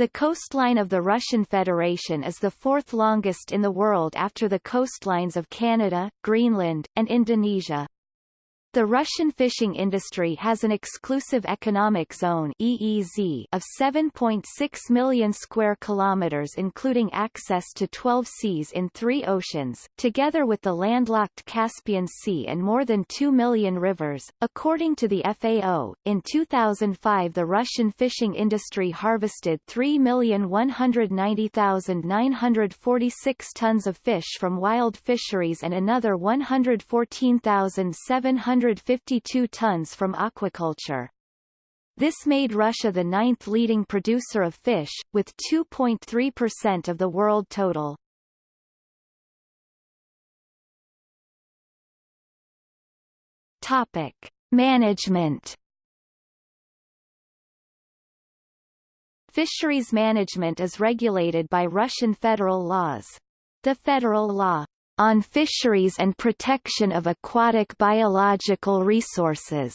The coastline of the Russian Federation is the fourth longest in the world after the coastlines of Canada, Greenland, and Indonesia. The Russian fishing industry has an exclusive economic zone EEZ of 7.6 million square kilometers including access to 12 seas in three oceans, together with the landlocked Caspian Sea and more than 2 million rivers. According to the FAO, in 2005 the Russian fishing industry harvested 3,190,946 tons of fish from wild fisheries and another 114,700 152 tons from aquaculture. This made Russia the ninth leading producer of fish, with 2.3% of the world total. Topic. Management Fisheries management is regulated by Russian federal laws. The federal law on Fisheries and Protection of Aquatic Biological Resources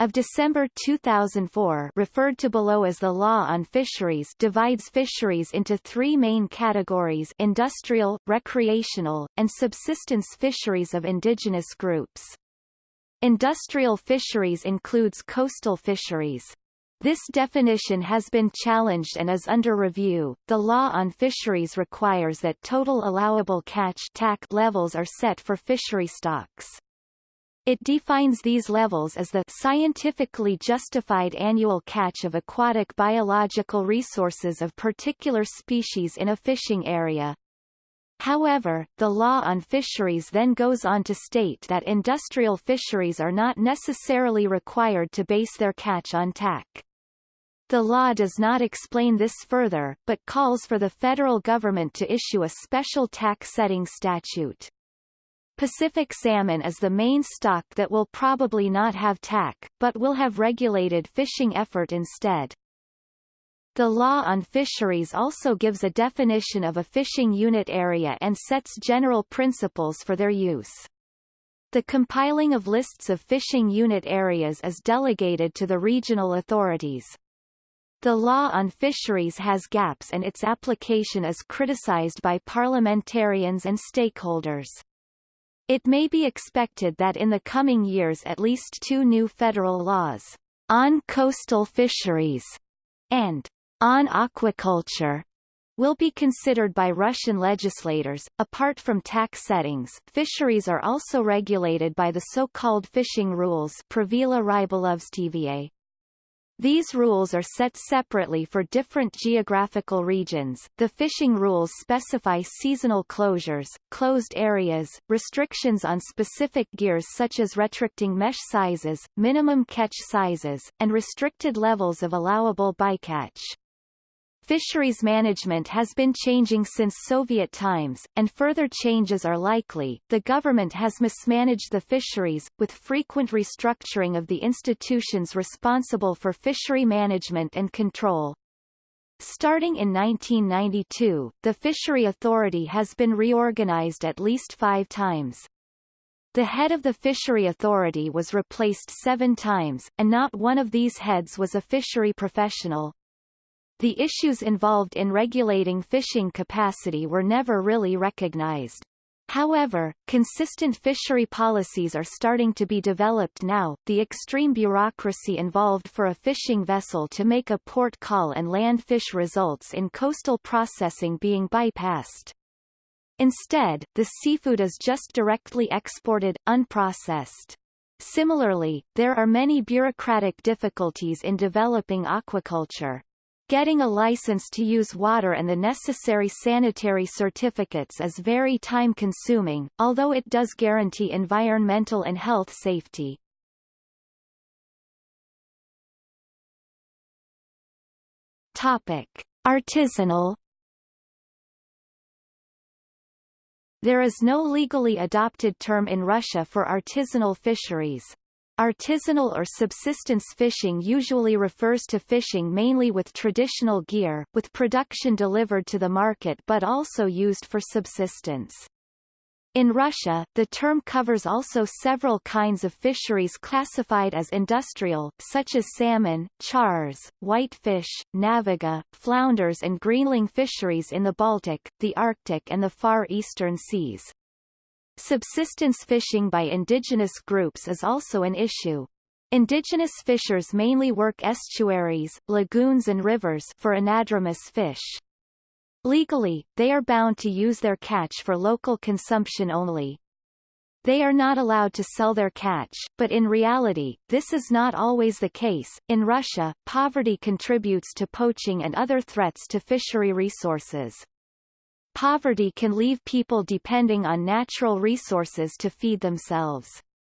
of December 2004 referred to below as the Law on Fisheries divides fisheries into three main categories industrial, recreational, and subsistence fisheries of indigenous groups. Industrial fisheries includes coastal fisheries, this definition has been challenged and is under review. The law on fisheries requires that total allowable catch TAC levels are set for fishery stocks. It defines these levels as the scientifically justified annual catch of aquatic biological resources of particular species in a fishing area. However, the law on fisheries then goes on to state that industrial fisheries are not necessarily required to base their catch on TAC. The law does not explain this further, but calls for the federal government to issue a special TAC-setting statute. Pacific salmon is the main stock that will probably not have TAC, but will have regulated fishing effort instead. The law on fisheries also gives a definition of a fishing unit area and sets general principles for their use. The compiling of lists of fishing unit areas is delegated to the regional authorities. The law on fisheries has gaps and its application is criticized by parliamentarians and stakeholders. It may be expected that in the coming years at least two new federal laws, on coastal fisheries and on aquaculture, will be considered by Russian legislators. Apart from TAC settings, fisheries are also regulated by the so-called fishing rules these rules are set separately for different geographical regions. The fishing rules specify seasonal closures, closed areas, restrictions on specific gears such as restricting mesh sizes, minimum catch sizes, and restricted levels of allowable bycatch. Fisheries management has been changing since Soviet times, and further changes are likely. The government has mismanaged the fisheries, with frequent restructuring of the institutions responsible for fishery management and control. Starting in 1992, the Fishery Authority has been reorganized at least five times. The head of the Fishery Authority was replaced seven times, and not one of these heads was a fishery professional. The issues involved in regulating fishing capacity were never really recognized. However, consistent fishery policies are starting to be developed now. The extreme bureaucracy involved for a fishing vessel to make a port call and land fish results in coastal processing being bypassed. Instead, the seafood is just directly exported, unprocessed. Similarly, there are many bureaucratic difficulties in developing aquaculture. Getting a license to use water and the necessary sanitary certificates is very time-consuming, although it does guarantee environmental and health safety. Topic. Artisanal There is no legally adopted term in Russia for artisanal fisheries. Artisanal or subsistence fishing usually refers to fishing mainly with traditional gear, with production delivered to the market but also used for subsistence. In Russia, the term covers also several kinds of fisheries classified as industrial, such as salmon, chars, whitefish, navaga, flounders and greenling fisheries in the Baltic, the Arctic and the Far Eastern Seas. Subsistence fishing by indigenous groups is also an issue. Indigenous fishers mainly work estuaries, lagoons and rivers for anadromous fish. Legally, they are bound to use their catch for local consumption only. They are not allowed to sell their catch, but in reality, this is not always the case. In Russia, poverty contributes to poaching and other threats to fishery resources. Poverty can leave people depending on natural resources to feed themselves.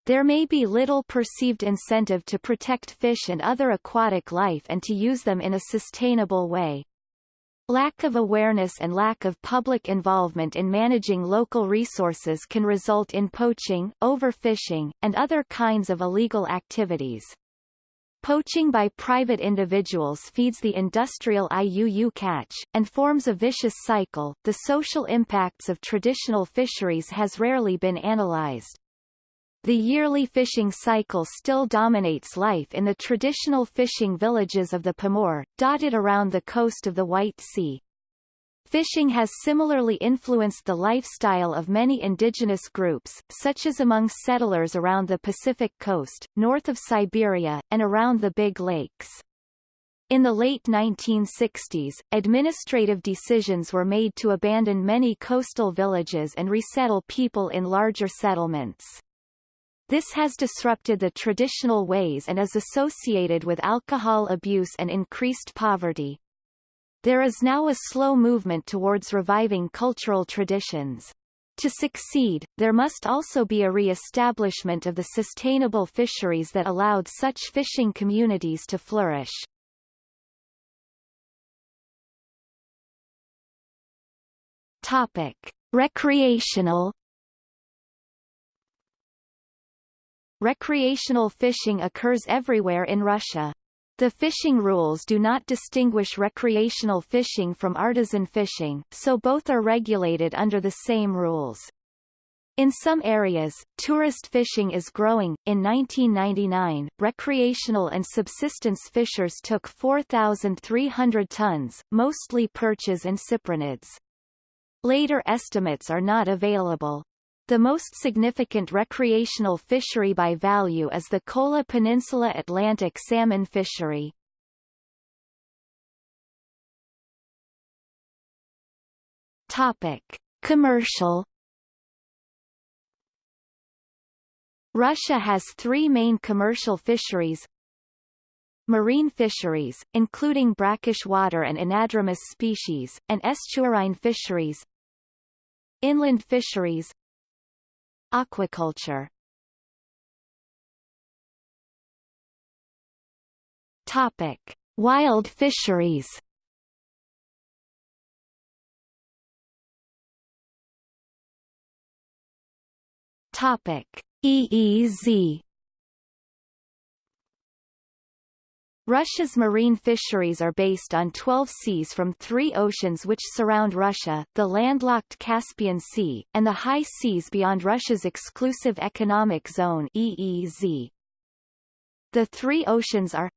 There may be little perceived incentive to protect fish and other aquatic life and to use them in a sustainable way. Lack of awareness and lack of public involvement in managing local resources can result in poaching, overfishing, and other kinds of illegal activities. Poaching by private individuals feeds the industrial IUU catch, and forms a vicious cycle. The social impacts of traditional fisheries has rarely been analyzed. The yearly fishing cycle still dominates life in the traditional fishing villages of the Pomor, dotted around the coast of the White Sea. Fishing has similarly influenced the lifestyle of many indigenous groups, such as among settlers around the Pacific coast, north of Siberia, and around the Big Lakes. In the late 1960s, administrative decisions were made to abandon many coastal villages and resettle people in larger settlements. This has disrupted the traditional ways and is associated with alcohol abuse and increased poverty. There is now a slow movement towards reviving cultural traditions. To succeed, there must also be a re-establishment of the sustainable fisheries that allowed such fishing communities to flourish. Topic. Recreational Recreational fishing occurs everywhere in Russia. The fishing rules do not distinguish recreational fishing from artisan fishing, so both are regulated under the same rules. In some areas, tourist fishing is growing. In 1999, recreational and subsistence fishers took 4,300 tons, mostly perches and cyprinids. Later estimates are not available. The most significant recreational fishery by value is the Kola Peninsula Atlantic salmon fishery. Topic: Commercial Russia has three main commercial fisheries marine fisheries, including brackish water and anadromous species, and estuarine fisheries inland fisheries Aquaculture Topic: Wild fisheries. Topic: EEZ. Russia's marine fisheries are based on 12 seas from three oceans which surround Russia, the landlocked Caspian Sea, and the high seas beyond Russia's exclusive economic zone EEZ. The three oceans are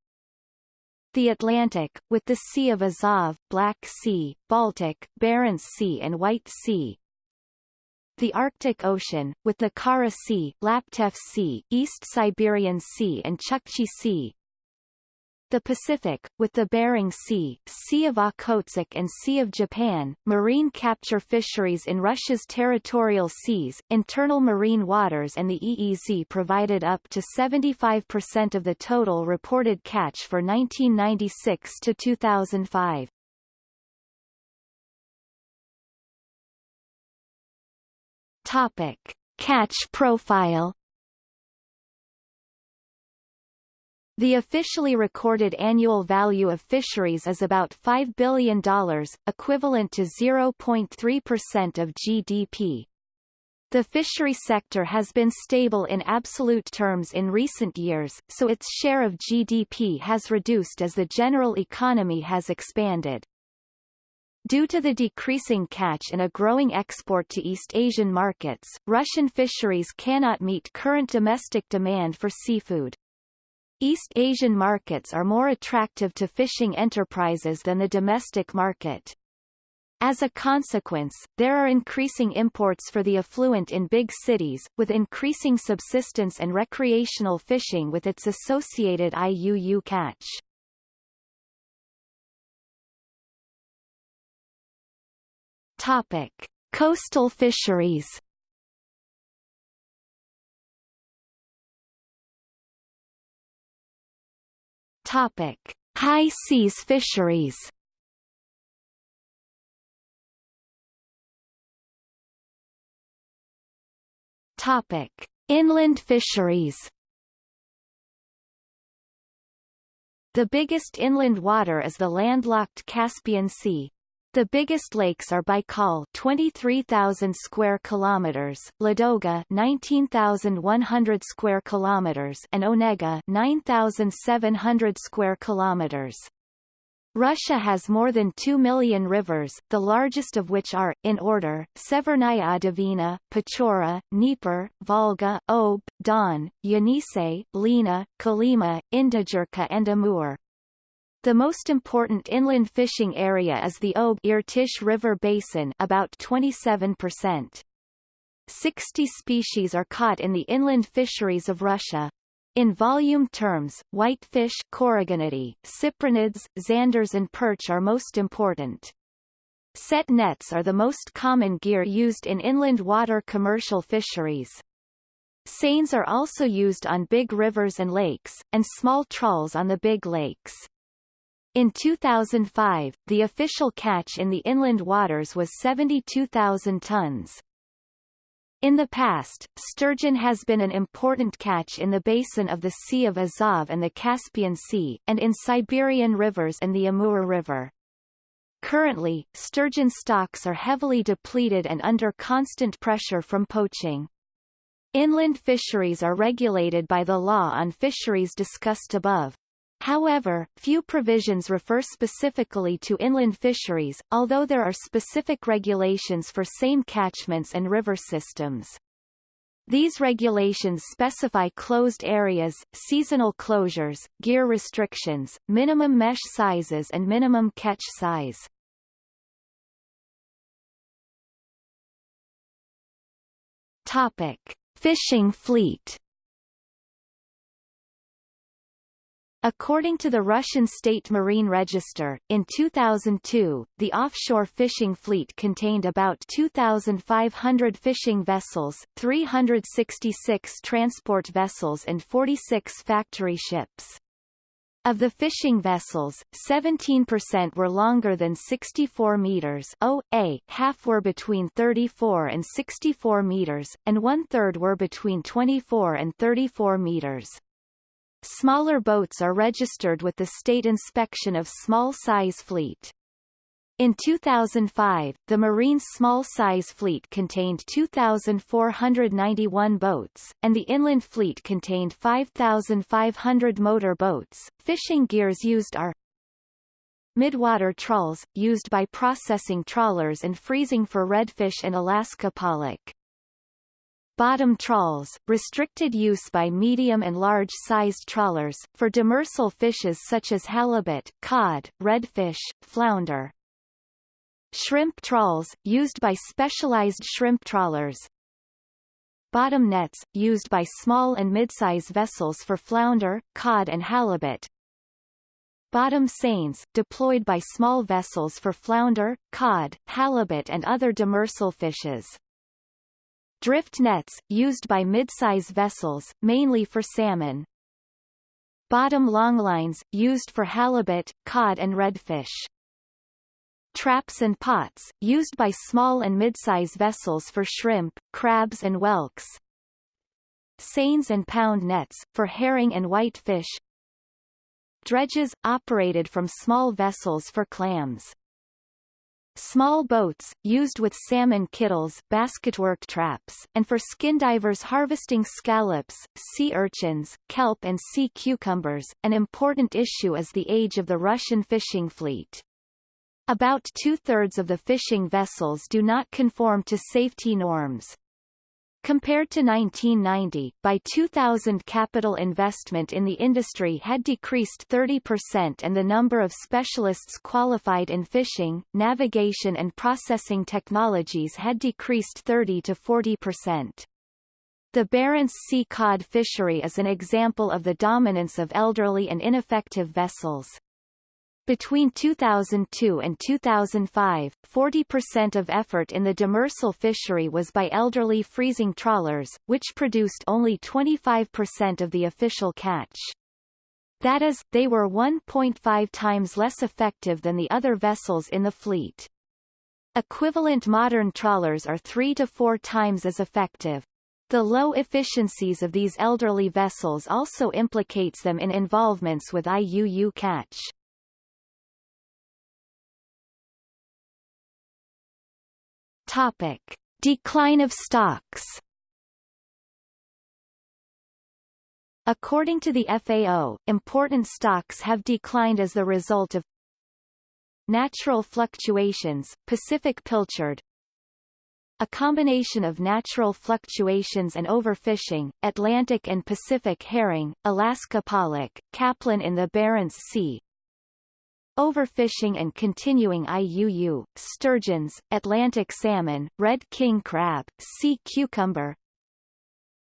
the Atlantic, with the Sea of Azov, Black Sea, Baltic, Barents Sea and White Sea, the Arctic Ocean, with the Kara Sea, Laptev Sea, East Siberian Sea and Chukchi Sea, the Pacific, with the Bering Sea, Sea of Okhotsk and Sea of Japan, marine capture fisheries in Russia's territorial seas, internal marine waters and the EEZ provided up to 75% of the total reported catch for 1996 to 2005. Topic. Catch profile The officially recorded annual value of fisheries is about $5 billion, equivalent to 0.3% of GDP. The fishery sector has been stable in absolute terms in recent years, so its share of GDP has reduced as the general economy has expanded. Due to the decreasing catch and a growing export to East Asian markets, Russian fisheries cannot meet current domestic demand for seafood. East Asian markets are more attractive to fishing enterprises than the domestic market. As a consequence, there are increasing imports for the affluent in big cities, with increasing subsistence and recreational fishing with its associated IUU catch. Topic: Coastal fisheries. Topic: High seas fisheries. Topic: Inland fisheries. The biggest inland water is the landlocked Caspian Sea, the biggest lakes are Baikal 23,000 square kilometers, Ladoga 19,100 square kilometers and Onega 9,700 square kilometers. Russia has more than 2 million rivers, the largest of which are, in order, Severnaya Dvina, Pechora, Dnieper, Volga, Ob, Don, Yenisei, Lena, Kolyma, Indigirka and Amur. The most important inland fishing area is the Ob-Irtysh River Basin about 27%. 60 species are caught in the inland fisheries of Russia. In volume terms, whitefish Coregonidae, cyprinids, zanders and perch are most important. Set nets are the most common gear used in inland water commercial fisheries. Seines are also used on big rivers and lakes, and small trawls on the big lakes. In 2005, the official catch in the inland waters was 72,000 tons. In the past, sturgeon has been an important catch in the basin of the Sea of Azov and the Caspian Sea, and in Siberian rivers and the Amur River. Currently, sturgeon stocks are heavily depleted and under constant pressure from poaching. Inland fisheries are regulated by the law on fisheries discussed above. However, few provisions refer specifically to inland fisheries, although there are specific regulations for same catchments and river systems. These regulations specify closed areas, seasonal closures, gear restrictions, minimum mesh sizes and minimum catch size. Topic. Fishing fleet According to the Russian State Marine Register, in 2002, the offshore fishing fleet contained about 2,500 fishing vessels, 366 transport vessels and 46 factory ships. Of the fishing vessels, 17% were longer than 64 meters OA, half were between 34 and 64 meters, and one-third were between 24 and 34 meters. Smaller boats are registered with the State Inspection of Small Size Fleet. In 2005, the Marine Small Size Fleet contained 2,491 boats, and the Inland Fleet contained 5,500 motor boats. Fishing gears used are Midwater trawls, used by processing trawlers and freezing for redfish and Alaska pollock. Bottom trawls, restricted use by medium and large-sized trawlers, for demersal fishes such as halibut, cod, redfish, flounder. Shrimp trawls, used by specialized shrimp trawlers. Bottom nets, used by small and mid-size vessels for flounder, cod and halibut. Bottom seines, deployed by small vessels for flounder, cod, halibut and other demersal fishes. Drift nets, used by mid-size vessels, mainly for salmon. Bottom longlines, used for halibut, cod and redfish. Traps and pots, used by small and mid-size vessels for shrimp, crabs and whelks. Seines and pound nets, for herring and whitefish. Dredges, operated from small vessels for clams. Small boats, used with salmon kittles basketwork traps, and for skin divers harvesting scallops, sea urchins, kelp and sea cucumbers. An important issue is the age of the Russian fishing fleet. About two-thirds of the fishing vessels do not conform to safety norms. Compared to 1990, by 2000 capital investment in the industry had decreased 30% and the number of specialists qualified in fishing, navigation and processing technologies had decreased 30 to 40%. The Barents Sea cod fishery is an example of the dominance of elderly and ineffective vessels. Between 2002 and 2005, 40% of effort in the demersal fishery was by elderly freezing trawlers, which produced only 25% of the official catch. That is, they were 1.5 times less effective than the other vessels in the fleet. Equivalent modern trawlers are three to four times as effective. The low efficiencies of these elderly vessels also implicates them in involvements with IUU catch. Topic: Decline of stocks. According to the FAO, important stocks have declined as the result of natural fluctuations, Pacific pilchard, a combination of natural fluctuations and overfishing, Atlantic and Pacific herring, Alaska pollock, capelin in the Barents Sea, Overfishing and continuing IUU, sturgeons, Atlantic salmon, red king crab, sea cucumber,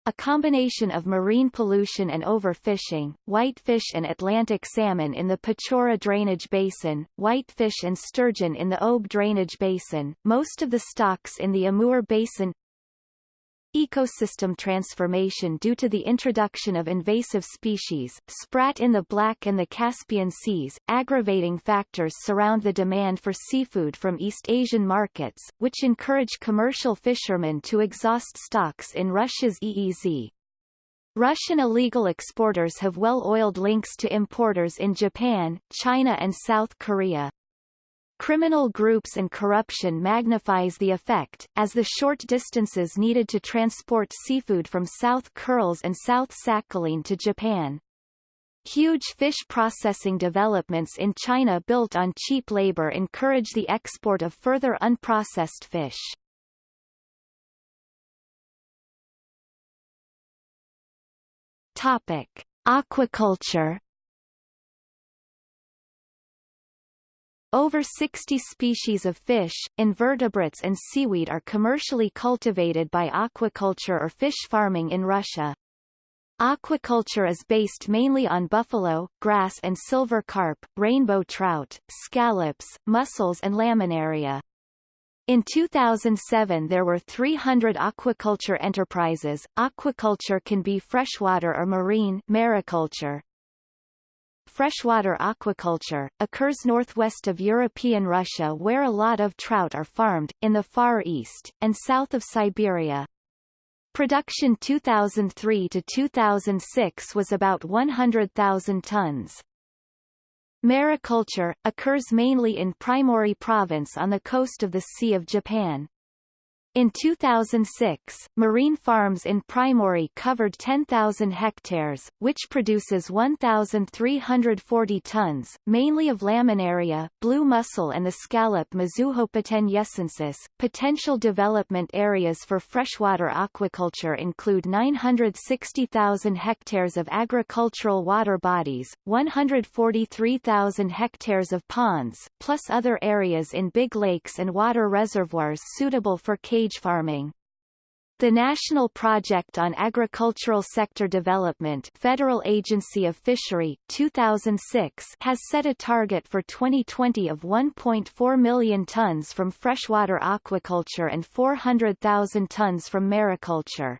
a combination of marine pollution and overfishing, whitefish and Atlantic salmon in the Pechora Drainage Basin, whitefish and sturgeon in the Ob Drainage Basin, most of the stocks in the Amur Basin Ecosystem transformation due to the introduction of invasive species, sprat in the Black and the Caspian Seas, aggravating factors surround the demand for seafood from East Asian markets, which encourage commercial fishermen to exhaust stocks in Russia's EEZ. Russian illegal exporters have well-oiled links to importers in Japan, China and South Korea. Criminal groups and corruption magnifies the effect, as the short distances needed to transport seafood from South Kurils and South Sakhalin to Japan. Huge fish processing developments in China built on cheap labor encourage the export of further unprocessed fish. Topic: Aquaculture Over 60 species of fish, invertebrates and seaweed are commercially cultivated by aquaculture or fish farming in Russia. Aquaculture is based mainly on buffalo, grass and silver carp, rainbow trout, scallops, mussels and laminaria. In 2007 there were 300 aquaculture enterprises. Aquaculture can be freshwater or marine mariculture, freshwater aquaculture, occurs northwest of European Russia where a lot of trout are farmed, in the Far East, and south of Siberia. Production 2003 to 2006 was about 100,000 tons. Mariculture, occurs mainly in Primorye province on the coast of the Sea of Japan. In 2006, marine farms in Primorye covered 10,000 hectares, which produces 1,340 tons, mainly of laminaria, blue mussel and the scallop Mizuhopecten yessoensis. Potential development areas for freshwater aquaculture include 960,000 hectares of agricultural water bodies, 143,000 hectares of ponds, plus other areas in big lakes and water reservoirs suitable for cage cage farming. The National Project on Agricultural Sector Development Federal Agency of Fishery 2006 has set a target for 2020 of 1.4 million tons from freshwater aquaculture and 400,000 tons from mariculture.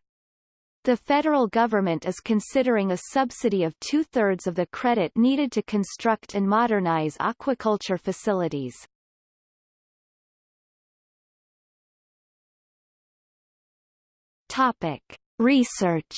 The federal government is considering a subsidy of two-thirds of the credit needed to construct and modernize aquaculture facilities. Topic: Research.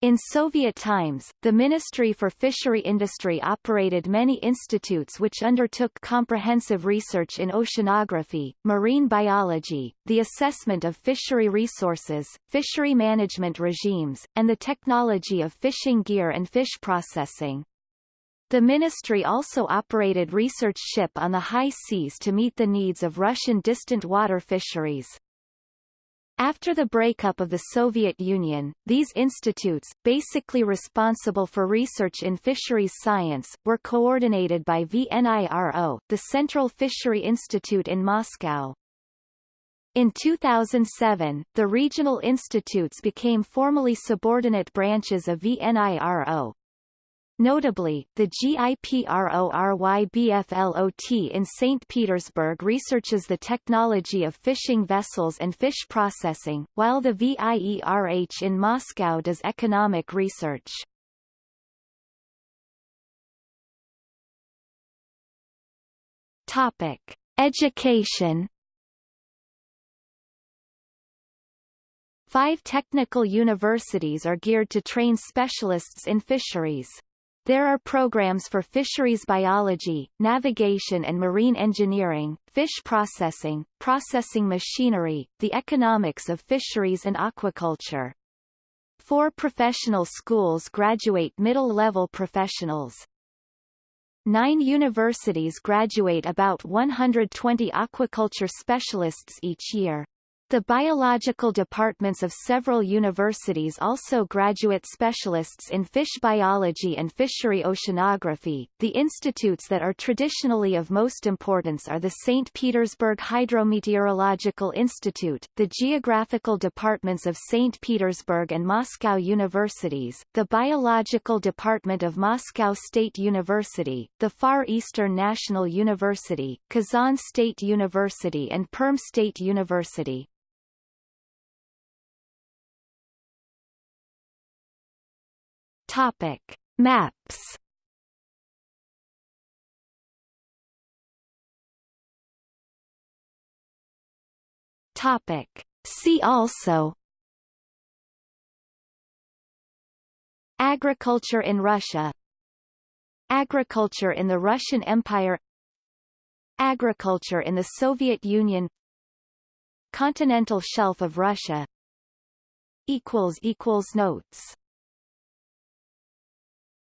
In Soviet times, the Ministry for Fishery Industry operated many institutes which undertook comprehensive research in oceanography, marine biology, the assessment of fishery resources, fishery management regimes, and the technology of fishing gear and fish processing. The ministry also operated research ship on the high seas to meet the needs of Russian distant water fisheries. After the breakup of the Soviet Union, these institutes, basically responsible for research in fisheries science, were coordinated by VNIRO, the Central Fishery Institute in Moscow. In 2007, the regional institutes became formally subordinate branches of VNIRO, Notably, the GIPRORYBFLOT in St. Petersburg researches the technology of fishing vessels and fish processing, while the VIERH in Moscow does economic research. Topic: Education. Five technical universities are geared to train specialists in fisheries. There are programs for fisheries biology, navigation and marine engineering, fish processing, processing machinery, the economics of fisheries and aquaculture. Four professional schools graduate middle-level professionals. Nine universities graduate about 120 aquaculture specialists each year. The biological departments of several universities also graduate specialists in fish biology and fishery oceanography. The institutes that are traditionally of most importance are the St. Petersburg Hydrometeorological Institute, the geographical departments of St. Petersburg and Moscow universities, the biological department of Moscow State University, the Far Eastern National University, Kazan State University and Perm State University. Topic: Maps. Topic: See also. Agriculture in Russia. Agriculture in the Russian Empire. Agriculture in the Soviet Union. Continental shelf of Russia. Notes